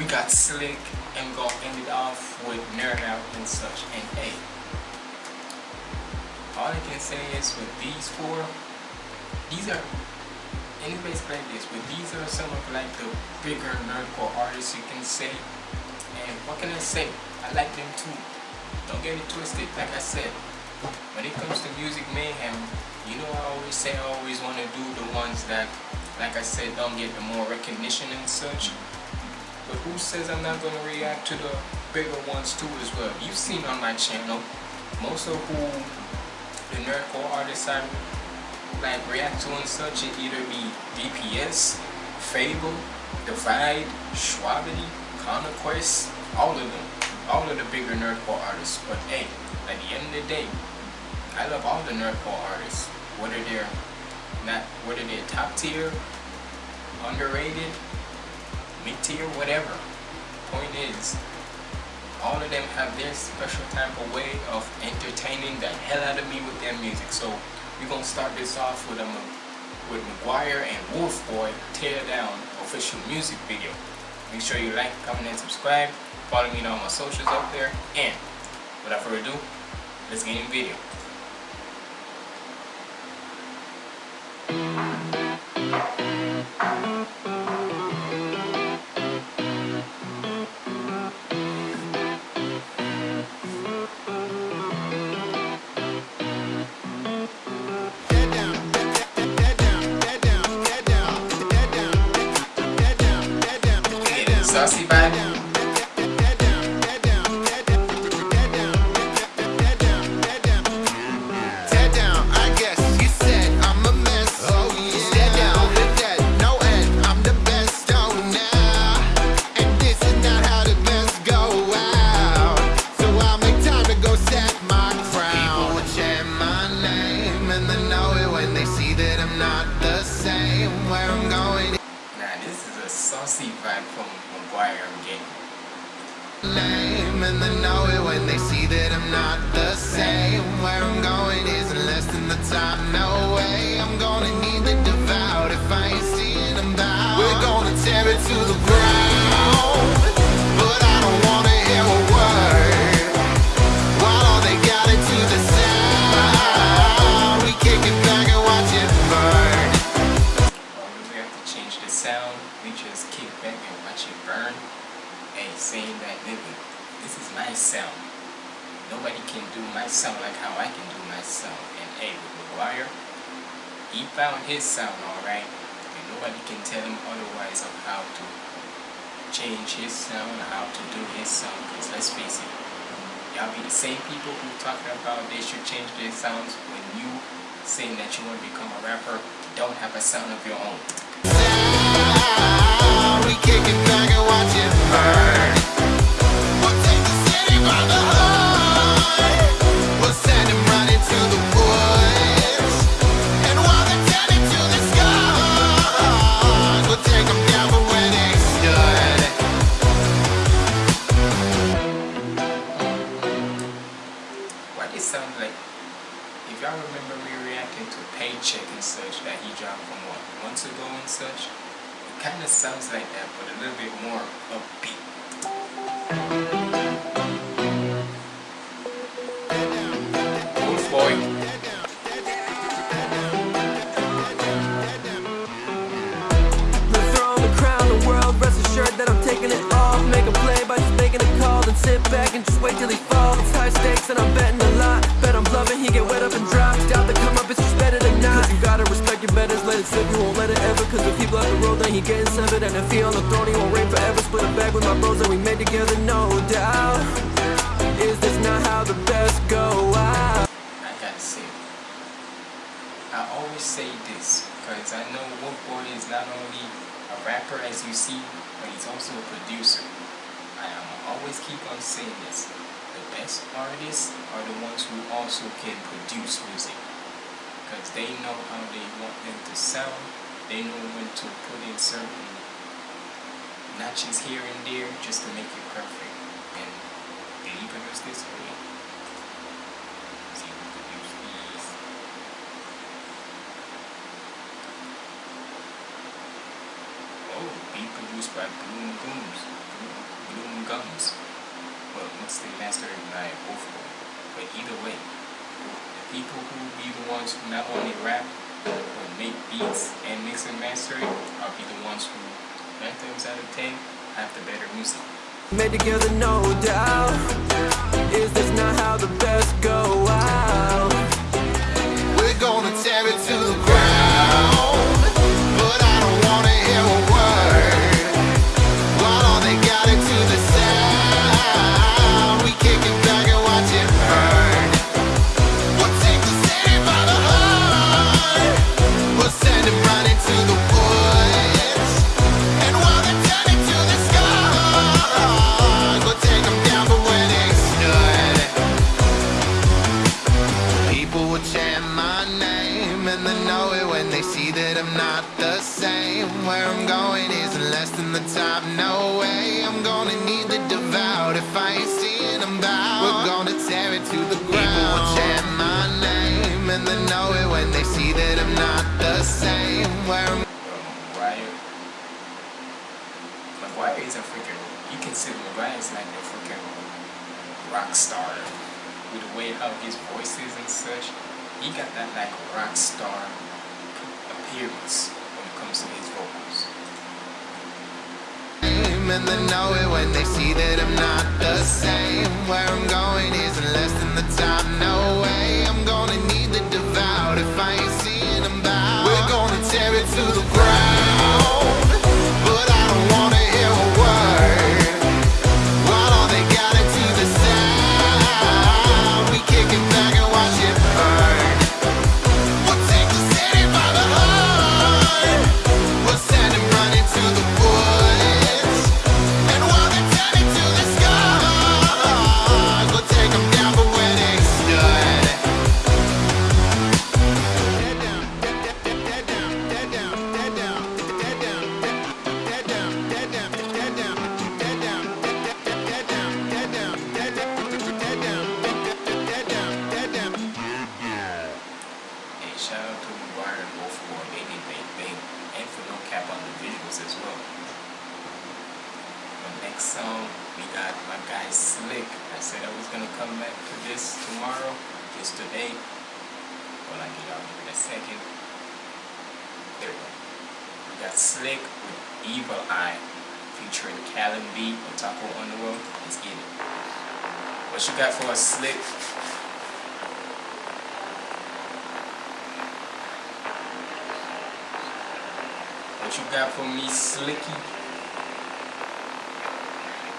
we got Slick, and we're gonna end it off with Nerd Out and such. And A. all I can say is with these four, these are anyways like this, but these are some of like the bigger nerdcore artists you can say. And what can I say? I like them too. Don't get it twisted. Like I said, when it comes to music mayhem, you know I always say I always want to do the ones that, like I said, don't get the more recognition and such. But who says I'm not going to react to the bigger ones too as well? You've seen on my channel, most of who the nerdcore artists I like react to and such, it either be DPS, Fable, Divide, Shwabadi, Conquest, all of them. All of the bigger nerdcore artists. But hey, at the end of the day, I love all the nerdcore artists. Whether they're not whether they're top tier, underrated, mid tier, whatever. Point is, all of them have their special type of way of entertaining the hell out of me with their music. So we're gonna start this off with a with McGuire and Wolf Boy Tear Down official music video. Make sure you like, comment, and subscribe. Follow me on all my socials up there. And without further ado, let's get in the video. Saucy just kick back and watch it burn. Hey, saying that nigga, this is my sound. Nobody can do my sound like how I can do my sound. And hey, with McGuire, he found his sound alright. And nobody can tell him otherwise of how to change his sound how to do his sound. Because let's face it, y'all be the same people who talking about they should change their sounds when you saying that you want to become a rapper, don't have a sound of your own. We kick it back and watch it burn. And on the throne, he won't reign forever. Split a bag with my bros that we made together, no doubt. Is this not how the best go out? I gotta say, I always say this because I know Wolf Boy is not only a rapper as you see, but he's also a producer. I am always keep on saying this. The best artists are the ones who also can produce music because they know how they want them to sound. They know when to put in certain notches here and there just to make it perfect. And they he produce this for me? See what the use is. Oh, be produced by Bloom Gooms. Bloom, Gums. Well, once the master by Wolf Boy? But either way, the people who be the ones who not only rap, but make beats and mix and master it, are be the ones who 9 times out of 10, have the better music. Made together, no doubt. Is this not how the best go out? We're gonna tear it to the ground. And they know it when they see that I'm not the same. Where I'm going isn't less than the top, no way. I'm gonna need the devout if I ain't seeing them bow. We're gonna tear it to the ground. People will chant my name and they know it when they see that I'm not the same. Where I'm Maguire. Maguire is a freaking. You consider Maguire is like a freaking rock star with the way how his voice is and such. He got that like rock star appearance when it comes to his vocals. and they know it when they see that I'm not the same. Where I'm going isn't less than the no way. I'm gonna need the devout if I ain't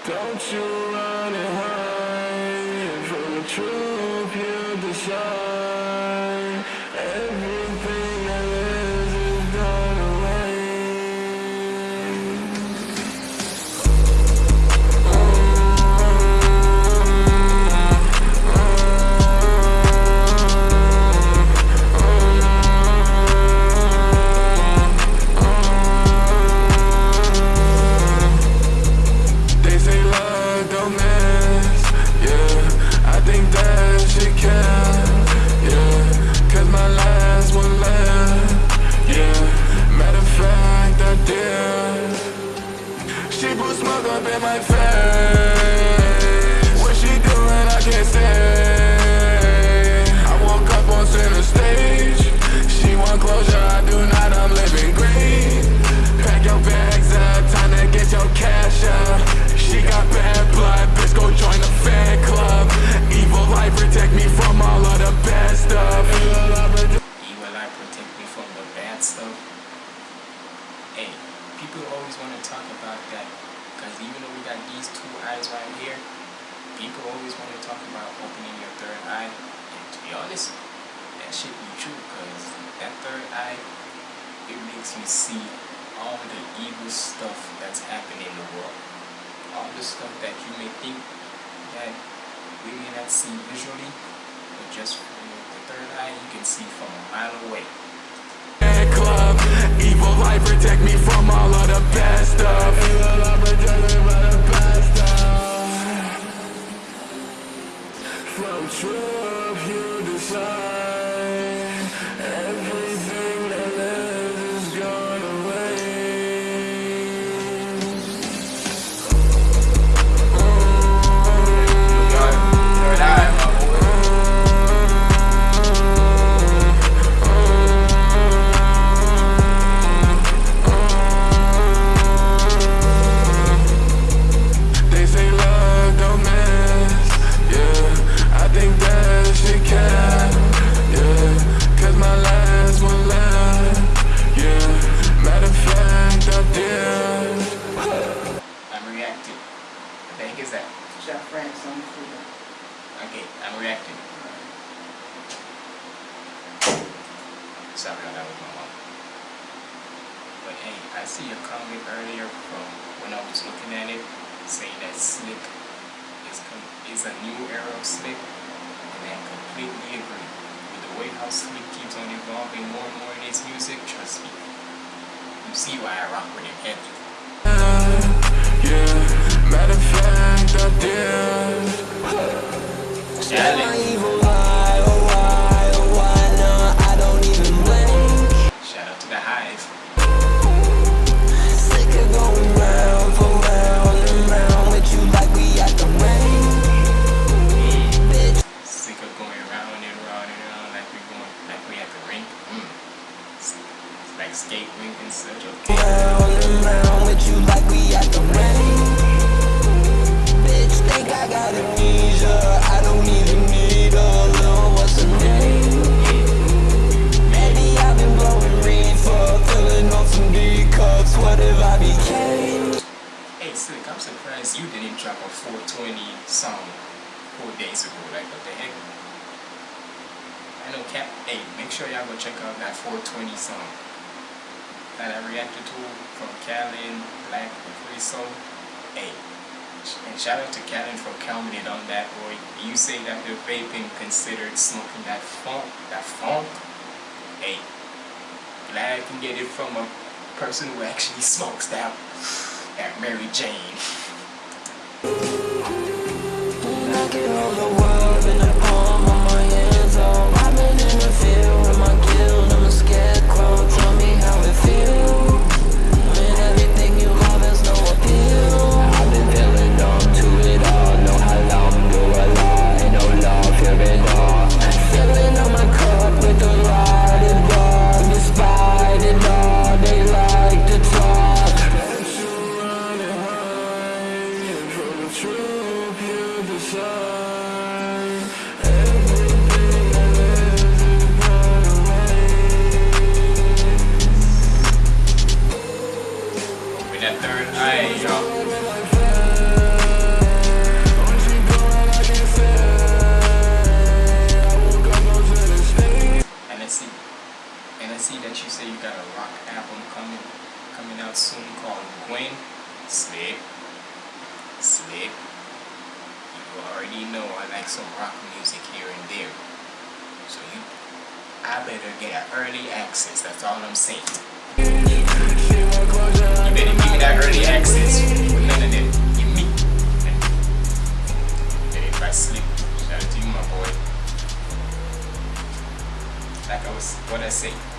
Don't you run and hide from the truth you decide. Person who actually smokes that, that Mary Jane. Slip. You already know I like some rock music here and there. So you, I better get an early access. That's all I'm saying. You better give me that early access. With none of that. Give me. And if I slip, shout out to you, my boy. Like I was, what I say.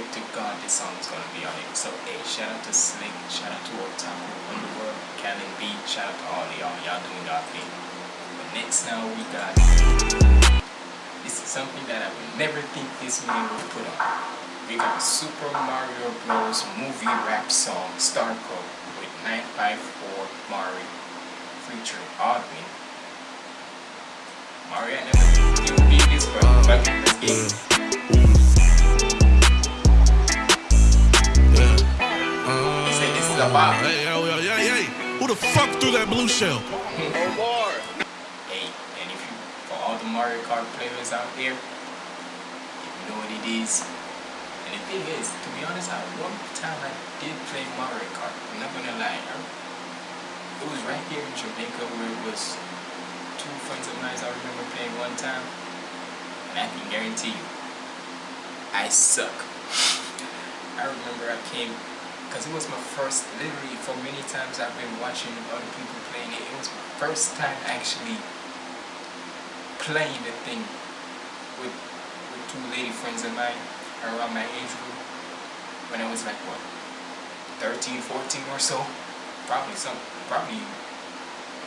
Bet to God this song is gonna be on it. So, hey, shout out to Slick, shout out to Otaku Underworld, Callan B, shout out to all y'all. Y'all doing y'all thing. But next now we got, this is something that I would never think this man would put on. We got Super Mario Bros. movie rap song, Star Code, with 954 Mari featuring Odwin. Mario I never you be this bro, uh, but let's get mm, it. He said this is a bop. Hey, yo, yo. Who the fuck threw that blue shell? Hey, and if you, for all the Mario Kart players out there, if you know what it is, and the thing is, to be honest, I one time I did play Mario Kart. I'm not gonna lie, it was right here in Jamaica where it was two friends of mine I remember playing one time, and I can guarantee you, I suck. I remember I came, because it was my first, literally for many times I've been watching other people playing it, it was my first time actually playing the thing with, with two lady friends of mine around my age group when I was like what 13 14 or so. Probably some probably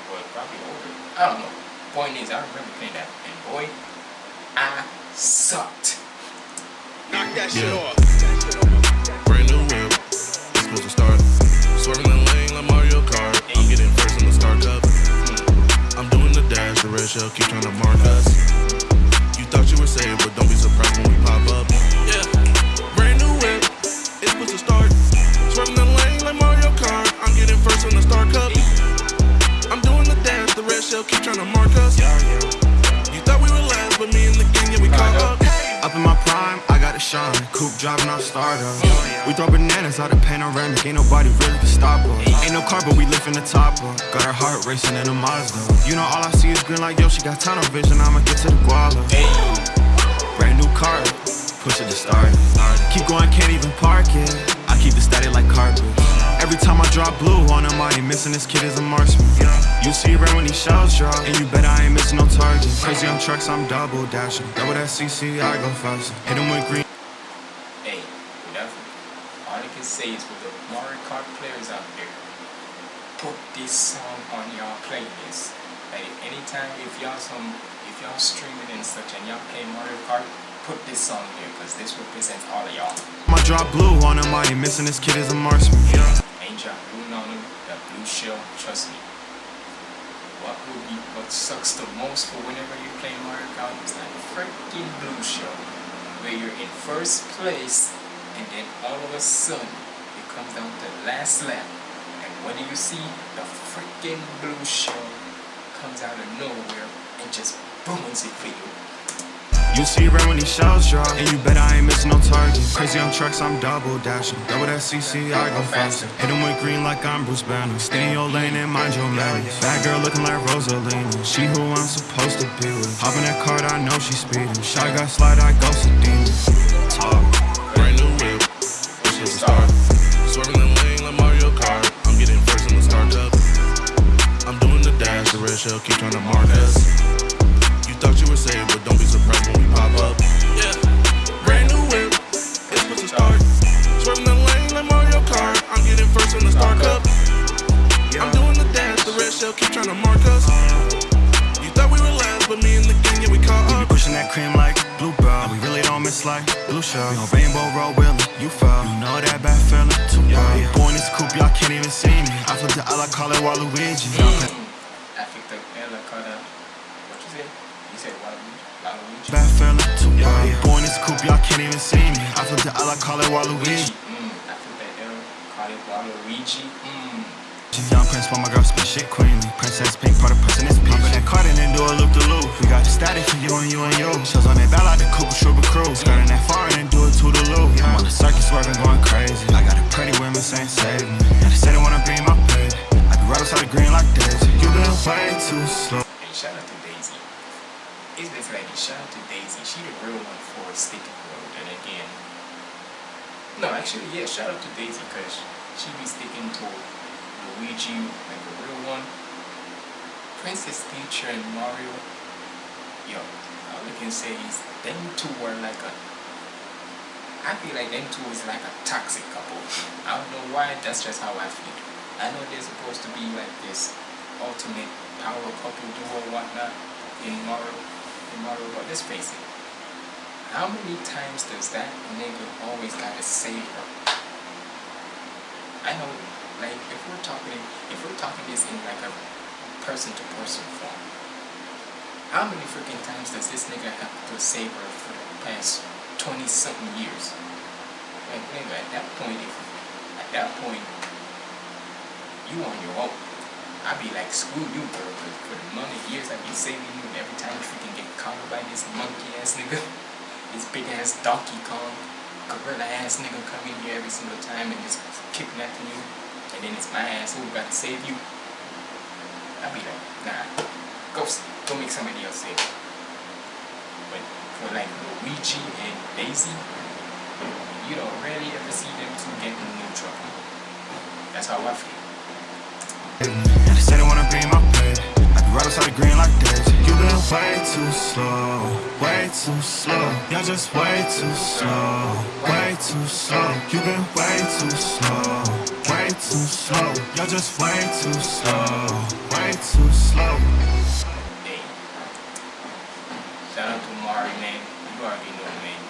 well probably older. I don't know. Point is I remember playing that and boy I sucked. Knock that shit off. Mm. Brand new whip. Supposed to start. Swerving the lane like Mario Kart. I'm getting first in the Star Cup. I'm doing the dash. The red shell keep trying to mark us. You thought you were safe, but don't be surprised when we pop up. Yeah. Brand new whip. It's supposed to start. Swerving the lane like Mario Kart. I'm getting first in the Star Cup. I'm doing the dash, the red shell keep trying to mark us. You thought we were last, but me and the gang, yeah, we caught up. Up in my prime, I got a shine. Coupe driving off startup. We throw bananas out of panoramic. Ain't nobody really can stop us. Ain't no car, but we lifting the top up. Got our heart racing in a Mazda. You know, all I see is green like yo. She got tunnel vision. I'ma get to the guala. Brand new car, push it to start. Keep going, can't even park it. I keep the static like carpet. Every time I drop blue on him, I ain't missing this kid is a marksman. You see red when these shells drop, and you bet I ain't missing no target. Crazy on trucks, I'm double dashing. Double that CC, I go faster. Hit him with green. Hey, whatever. All I can say is with the Mario Kart players out there, put this song on y'all playlist. Like anytime if y'all some if y'all streaming and such and y'all play Mario Kart, put this song here because this represents all of y'all. I drop blue on him, I ain't missing this kid is a marksman. Y'all blue on them, that blue shell, trust me. What would be what sucks the most for whenever you play Mario Kart is that freaking blue shell. Where you're in first place and then all of a sudden comes down to the last lap. And what do you see? The freaking blue shell comes out of nowhere and just booms it for you. You see red when these shells drop, and you bet I ain't missing no target. Crazy on trucks, I'm double dashing. Double that CC, I go faster. Hit him with green like I'm Bruce Banner. Stay in your lane and mind your manners. Bad girl looking like Rosalina. She who I'm supposed to be with. Hop in that card, I know she speeding. Shot got slide, I go Sedina. Talk. Brand new whip, push it to start. Shell keep trying to mark us. You thought you were safe, but don't be surprised when we pop up. Yeah, brand new whip, it's push to start. Swerving the lane like Mario Kart. I'm getting first in the Star Cup. I'm doing the dash, the red shell keep trying to mark us. You thought we were last, but me and the gang, yeah, we caught up. We be pushing that cream like bluebell. We really don't miss like blue shell. We on rainbow road wheeling, you fell. You know that bad feeling too well. Boy in this coupe, y'all can't even see me. I flip the I call it Waluigi. Eh, I think uh, the Ella cut out. What you say? You said Waluigi? Waluigi? Bad feeling too well. Boy in this coupe, y'all can't even see me. I flip the L, call it Waluigi. Mm, I think the L call it Waluigi. Mm. Young prince, but my girl spit shit queenly. Princess pink, part of person is peach. Pop in that card and then do a loop de loop. We got the static for you and you and you. Shells on that bell like the Koopa Troopa crew. Skirting that far and then do it to the loop. I'm on the circus swerving, going crazy. I got a pretty women saying save me. And they say they wanna be my baby. Right outside the green like. You been way too slow. And shout out to Daisy. It's this lady, shout out to Daisy. She the real one for Sticky Road. And again, no, actually, yeah, shout out to Daisy because she be sticking to Luigi like the real one. Princess Peach and Mario, yo, all I can say is them two were like a. I feel like them two is like a toxic couple. I don't know why, that's just how I feel. I know they're supposed to be like this ultimate power couple duo whatnot in Mario, in Mario, but let's face it. How many times does that nigga always gotta save her? I know, like, if we're talking, if we're talking this in like a person-to-person form, how many freaking times does this nigga have to save her for the past twenty-something years? Like, nigga, at that point, if, at that point, you on your own. I'd be like, screw you, bro, 'cause for the of years I've been saving you, and every time you freaking get caught by this monkey ass nigga, this big ass Donkey Kong, gorilla ass nigga come in here every single time and just kicking kidnapping you, and then it's my ass who got to save you. I'd be like, nah, go, go make somebody else save you. But for like Luigi and Daisy, you don't rarely ever see them two get in new trouble. That's how I feel. And they wanna be my. I outside the green like. You been way too slow, way too slow. You're just way too slow, way too slow. You been way too slow, way too slow. You're just way too slow, way too slow. Hey. Shout out to Mari, man. You already know, man.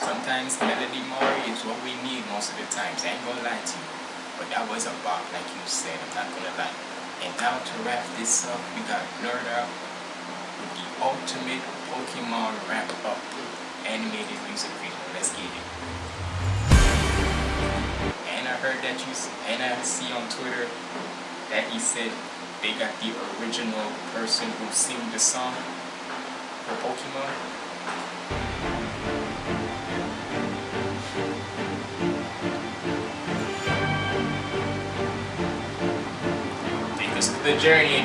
Sometimes Melody Mari is what we need most of the times. I ain't gonna lie to you. But that was a bop, like you said. I'm not gonna lie. And now to wrap this up, we got Nerd Out with the ultimate Pokemon wrap up animated music video. Let's get it. And I heard that you, and I see on Twitter that he said they got the original person who sing the song for Pokemon. The journey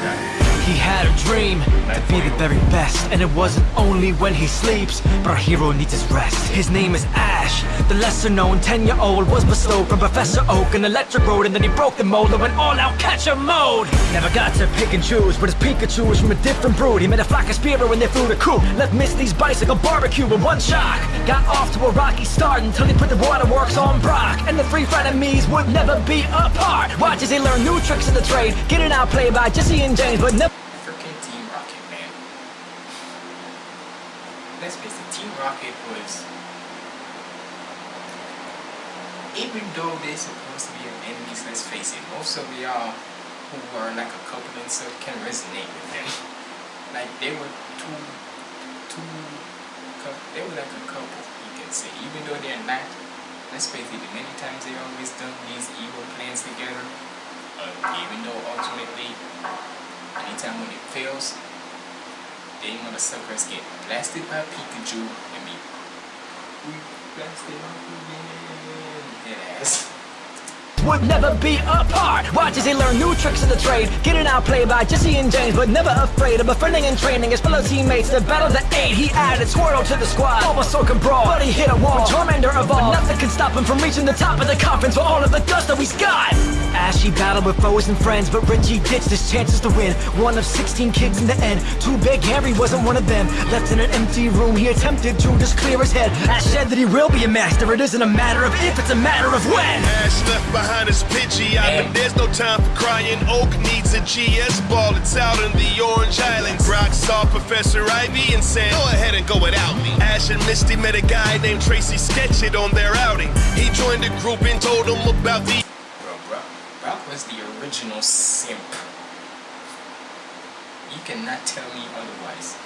then He had a dream. To be the very best And it wasn't only when he sleeps. But our hero needs his rest. His name is Ash The lesser known 10 year old was bestowed from Professor Oak An electric road and then he broke the mold And went all out catcher mode. Never got to pick and choose But his Pikachu was from a different brood. He made a flock of Spearow when they flew the coop Left Misty's bicycle barbecue with one shock. Got off to a rocky start Until he put the waterworks on Brock. And the three frenemies would never be apart. Watch as he learn new tricks of the trade. Getting outplayed by Jessie and James But never freaking Team Rocket, man. Let's face it, Team Rocket Even though they're supposed to be enemies, let's face it, most of y'all who are like a couple and stuff can resonate with them. Like they were two, two, they were like a couple, you can say. Even though they're not, let's face it, many times they always done these evil plans together. Uh, even though ultimately anytime when it fails, they motherfuckers get blasted by Pikachu and be we blasted off again. Head ass. would never be apart. Watch as they learn new tricks of the trade. Getting outplayed by Jessie and James, but never afraid of befriending and training his fellow teammates. The battle the eight, he added Squirtle to the squad. Bulbasaur can brawl, but he hit a wall. Charmander evolved, but nothing can stop him from reaching the top of the conference For all of the dust that he's got. Ashy battled with foes and friends, but Richie ditched his chances to win. One of 16 kids in the end. Too big Harry wasn't one of them. Left in an empty room, he attempted to just clear his head. Ash said that he will be a master. It isn't a matter of if, it's a matter of when. Ash left behind his Pidgey island. There's no time for crying. Oak needs a GS ball. It's out in the Orange Islands. Brock saw Professor Ivy and said, Go ahead and go without me. Ash and Misty met a guy named Tracey Sketchit on their outing. He joined the group and told them about the Bro, Brock, Brock was the original simp. You cannot tell me otherwise.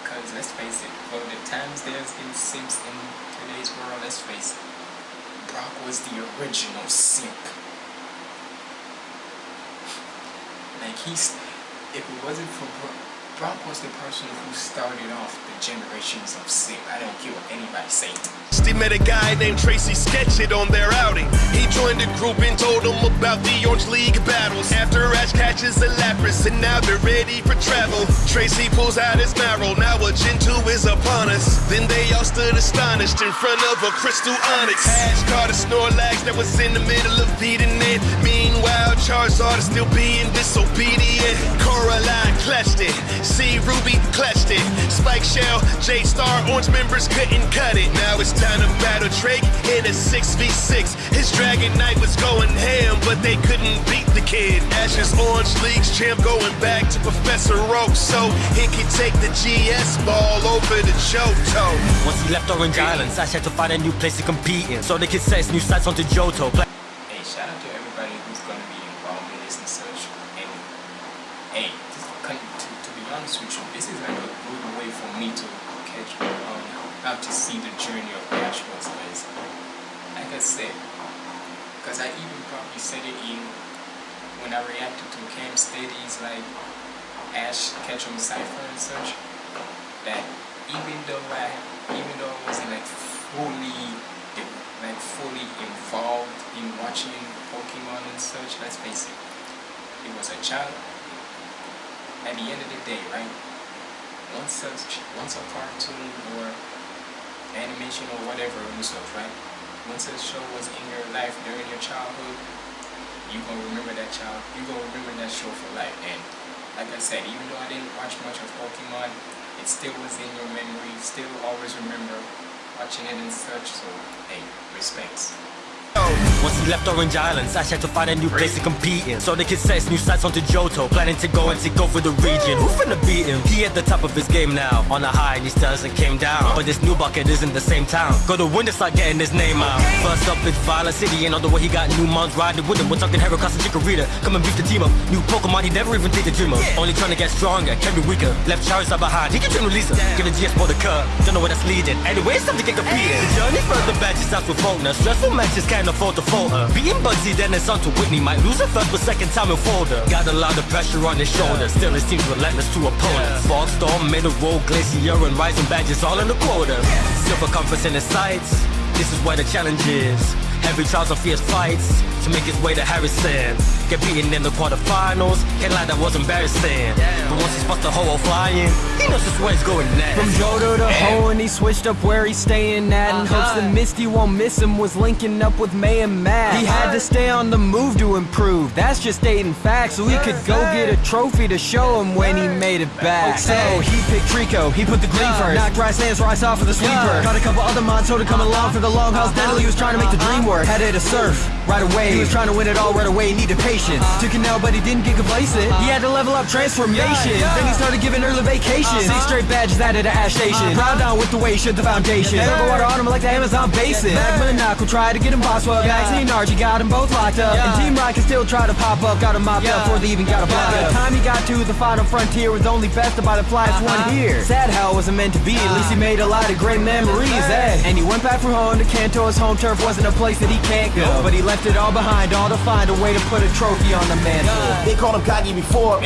Because let's face it, for the times there's been simps in today's world, let's face it, Brock was the original simp. Like he's, if it wasn't for Brock, Brock was the person who started off generations of simp. I don't care what anybody say. They met a guy named Tracey Sketchit on their outing. He joined the group and told them about the Orange League battles. After Ash catches a Lapras and now they're ready for travel. Tracey pulls out his Marill, now a Gentoo is upon us. Then they all stood astonished in front of a crystal Onix. Ash caught a Snorlax that was in the middle of beating it. Meanwhile, Charizard is still being disobedient. Coraline clutched it. C Ruby clutched it. Spike Shell, J Star, Orange members couldn't cut it. Now it's time to battle Drake in a 6v6. His Dragonite was going ham, but they couldn't beat the kid. Ash's Orange League's champ going back to Professor Oak, so he can take the GS ball over to Johto. Once he left Orange Islands, Ash had to find a new place to compete in. So the kid sets new sights onto Johto. Pla- Hey, shout out to everybody who's gonna be involved in this and such. And hey, this, con- to, to be honest with you, this is like a good way for me to catch how to see the journey of Ash was. Because, like I said, because I even probably said it in when I reacted to Cam Steady's like Ash Ketchum Cypher and such. That even though I, even though I wasn't like fully like fully involved in watching Pokemon and such, let's face it, it was a child. At the end of the day, right? Once a, once a cartoon or animation or whatever and such, right? Once a show was in your life during your childhood, you gonna remember that child. You gonna remember that show for life. And like I said, even though I didn't watch much of Pokemon, it still was in your memory. Still always remember watching it and such. So hey, respects. Once he left Orange Islands, Ash had to find a new place to compete in. So the kid sets new sights onto Johto, planning to go and take over the region. Who finna beat him? He at the top of his game now. On a high, and he still hasn't came down. But this new bucket isn't the same town. Go to win to start getting his name out. First up, it's Violet City, and on the way he got new moms riding with him. We're talking Heracross and Chikorita. Come and beef the team up. New Pokemon, he never even think the dream of. Only trying to get stronger, can be weaker. Left Charizard behind, he can with Liza. Give the GS for the cut, don't know where that's leading. Anyway, it's time to get competing. The journey further back just starts with Falkner. Stressful matches can't afford to Porter. Beating Bugsy, then it's on to Whitney. Might lose a third, but second time in folder. Got a lot of pressure on his shoulders. Still, it seems relentless to opponents. Fog storm, a roll, glacier, and rising badges all in the quarter. Silver compass in his sights. This is where the challenge is. Heavy trials and fierce fights to make his way to Harrison. Get beaten in the quarterfinals. Can't lie, that was embarrassing. But once he spots the hole flying, he knows just where he's going next. From Johto to Ho and he switched up where he's staying at In hopes that uh-huh. Misty won't miss him was linking up with May and Max. He had to uh-huh. stay on the move to improve, that's just stating facts So he could go get a trophy to show him when he made it back. So he picked Treecko, he put the green first. Knocked Rice Sands Rice off with the sweeper. Got a couple other Monto to come along for the long haul Steadily he was trying to make the dream work. Had it a surf, right away. He was trying to win it all right away, needed patience. Took it now but he didn't get complacent. He had to level up transformation. Then he started giving early vacations uh-huh. Six straight badges added to Ash Station. Uh-huh. Proud down with the way he should the foundation. Turbo water on him like the Amazon basin. Magma and Knock will try to get him boss. Well Vaccine Archie got them both locked up. And Team Rocket still try to pop up Got him mopped up before they even got a block up Time he got to the final frontier Was only bested by the flyest one uh-huh. here. Sad how it wasn't meant to be. At least he made a lot of great memories. Eh? And he went back from home to Kanto His home turf wasn't a place that he can't go But he left it all behind All to find a way to put a trophy on the mantle They called him cocky before.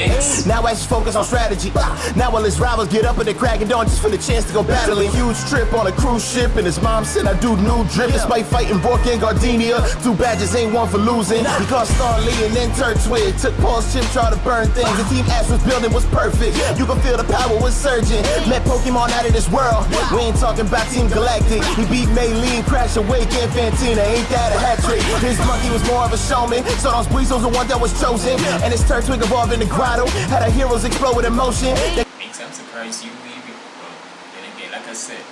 Now I just focus on strategy. Now all his rivals get up and they're cracking dawn just for the chance to go battling. Huge trip on a cruise ship and his mom said I do new drip. Despite fighting Bork and Gardenia, two badges ain't one for losing. He caught Starly and then Turtwig. Took Paul's chip, tried to burn things. The team Ash was building was perfect. You can feel the power was surging. Met Pokemon out of this world. We ain't talking about Team Galactic. He beat Maylene and Crasher Wake and Fantina. Ain't that a hat trick? His monkey was more of a showman. So those Breezos the one that was chosen. And his Turtwig evolved in the grotto. Had our heroes explode with emotion. They Makes I'm surprised you leave it. Well, then again, like I said,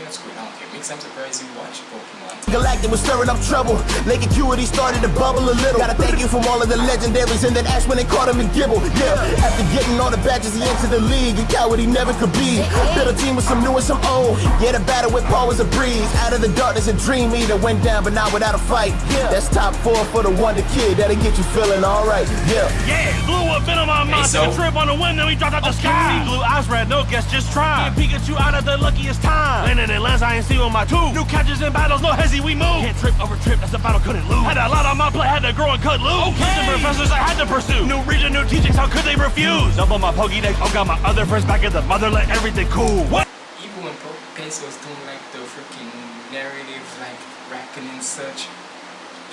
yeah, screw it, I don't care. Makes I'm surprised you watch Pokemon. Galactic was stirring up trouble. Lake Acuity started to bubble a little. Gotta thank you from all of the legendaries and then Ash when they caught him and Gible. Yeah, after getting all the badges, he entered the league. A coward he never could be. Built a team with some new and some old. Yeah, the battle with Paul was a breeze. Out of the darkness, a dream eater went down, but not without a fight. Yeah. That's top four for the Wonder Kid. That'll get you feeling alright. Yeah. Yeah, blew a venom on my so- took a trip on the wind, then we dropped out the sky. Blue eyes, red, no guess, just try. Get Pikachu out of the luckiest time. Landing in lands, I ain't see with my two. New catches in battles, no hezzy, we move. Can't trip over trip, that's the battle couldn't lose. Had a lot on my plate, had to grow and cut loose. Okay. professors I had to pursue. New region, new teachings, how could they refuse? Double my Pokédex, oh got my other friends back at the motherland, everything cool. What? Even when Po- Peso was doing like the freaking narrative, like rapping and such,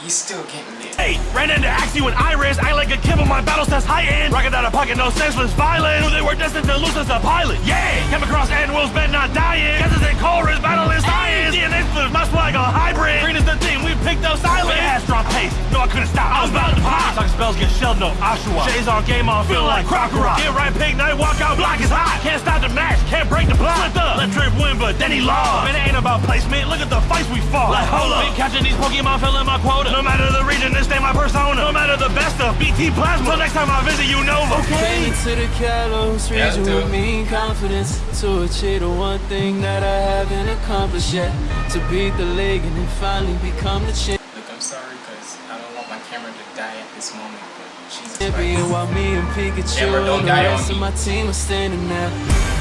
he's still getting lit. Hey, ran into Axew with Iris, I like a kid on my battle stats high end. Rocket out of pocket, no senseless violence. Knew they were destined to lose as a pilot. Yeah, came across annuals, bet not dying. Guesses and chorus, battle is science. DNA split, my swag a hybrid. Green is the team, we picked up silence. But it has pace, no I couldn't stop. I was about to pop. Talk spells get shelled, no Ashua. Shades on game on, feel like Krookodile. Get right, Pignite, walk out, block is hot. Can't stop the match, can't break the block. Slipped up, let Trip win, but then he lost. Man, it ain't about placement, look at the fights we fought. Like, hold up. Been catching these Pokemon, filling my quota. No matter the region, this ain't my persona. No matter the best of BT Plasma. Till next time I visit you, Nova. Came to the Kalos region dude. with mean confidence To achieve the one thing that I haven't accomplished yet To beat the league and then finally become the champion Look, I'm sorry because I don't want my camera to die at this moment, but Jesus champion Christ. while me and Pikachu Never don't and the die on rest of me. my team are standing there.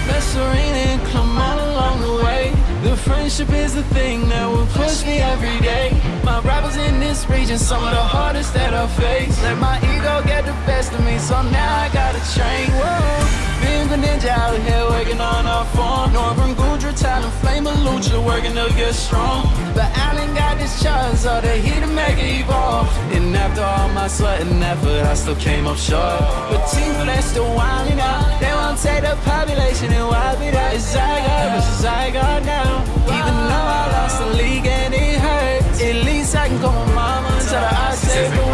Let's arena and climb all along the way. The friendship is the thing that will push me every day. My rivals in this region, some of the hardest that I face. Let my ego get the best of me, so now I gotta train. Whoa. Being a ninja out here working on our form. Noivern Goodra, Talon, Flame, Lucha working to get strong. But Alain got this charge, so the heat to make it evolve. And after all my sweat and effort, I still came up short. But team they still wilding out. They won't take the population and wipe it out. It's Zygarde versus Zygarde now. Even though I lost the league and it hurts, at least I can call my mama and tell her I saved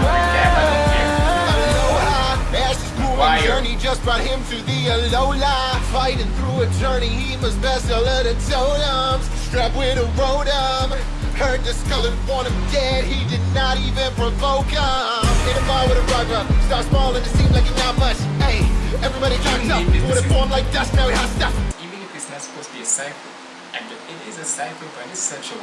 journey just brought him to the Alola. Fighting through a journey, he must best all of the totems. Strapped with a rotom. Heard the Scullin want him dead, he did not even provoke him. In a bar with a rugger, start small and it seemed like it not much. Hey, everybody talked up, would have formed like dust, now he hot stuff. Even if it's not supposed to be a cipher, and it is a cipher, but it's such a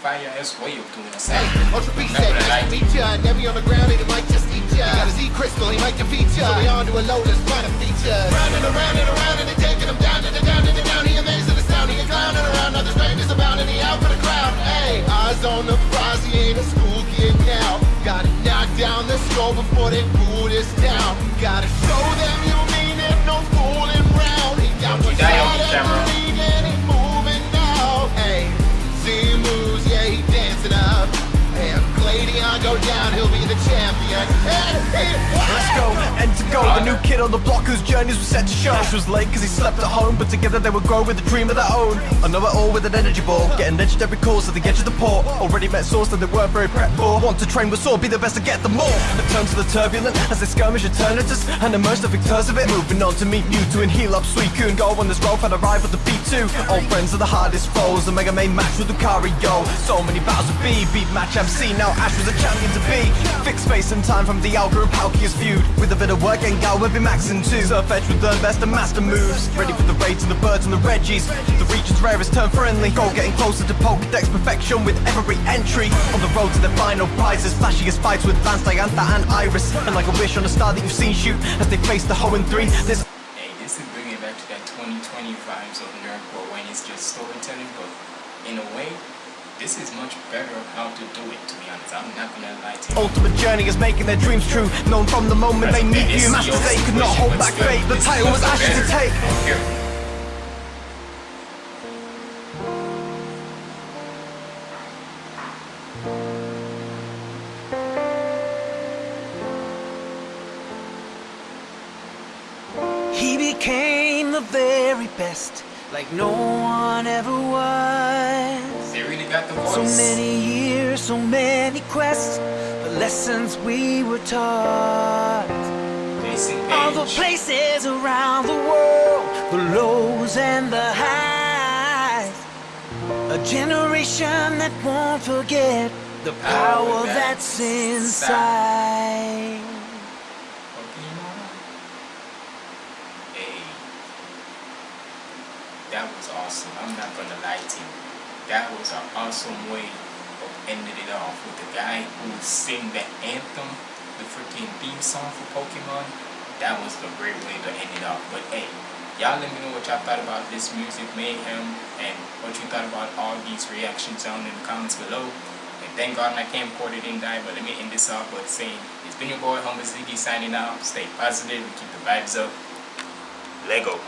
fire ass way of doing a Hey. Ultra Beast said, nice to meet ya. Never on the ground, and it might just ya. Got a Z crystal, he might defeat ya. So we on to a low, let's find a feature. Round and around and around, and they taking him down to the down the down. He amazed at the sound, he a clown and around. Other strangers and he out for the crowd. Hey, eyes on the prize, he ain't a school kid now. Gotta knock down the score before they pull this down. Gotta show them you mean it, no fooling round. He got Don't you what's out of camera. Go down, he'll be the champion. Let's go, and to go, the new kid on the block whose journeys were set to show. Ash was late cause he slept at home, but together they would grow with a dream of their own. I know it all with an energy ball, getting edged every at the edge of the port. Already met source that they weren't very prepped for. Want to train with sword, be the best to get them more. A turn to the turbulent as they skirmish eternities, and emerge the victors of it. Moving on to meet Mewtwo and heal up Suicune. Go on this road and arrive at the B2. Old friends are the hardest foes. The Mega Man match with Lucario. So many battles with B, beat match MC. Now Ash was a champion to be. Fix space and time from Dialga and Palkia's feud. With a bit of work, Gengar will be maxing too. Edge with learn best and master moves. Ready for the raids and the birds and the Regis. The region's rarest turn friendly. Goal getting closer to Pokedex perfection with every entry. On the road to the final prizes. Flashiest fights with Lance, Diantha, and Iris. And like a wish on a star that you've seen shoot as they face the Hoenn 3. There's Hey, this is bringing back to that 2020 vibes of Nerdcore when it's just storytelling, but in a way, this is much better of how to do it, to be honest. I'm not gonna lie to you. ultimate journey is making their dreams true. Known from the moment they meet you. Masters they could not hold back fate. The title was Ash's to take. Here. He became the very best, like no one ever was. So many years, so many quests, the lessons we were taught. All the places around the world, the lows and the highs. A generation that won't forget the power that's inside. Pokemon? That was awesome. I'm not gonna lie to you. That was an awesome way of ending it off with the guy who sing the anthem, the freaking theme song for Pokemon. That was the great way to end it off. But hey, y'all let me know what y'all thought about this music mayhem and what you thought about all these reactions down in the comments below. And thank God my camcorder didn't die, but let me end this off by saying it's been your boy Homer Ziggy signing out. Stay positive and keep the vibes up. Lego.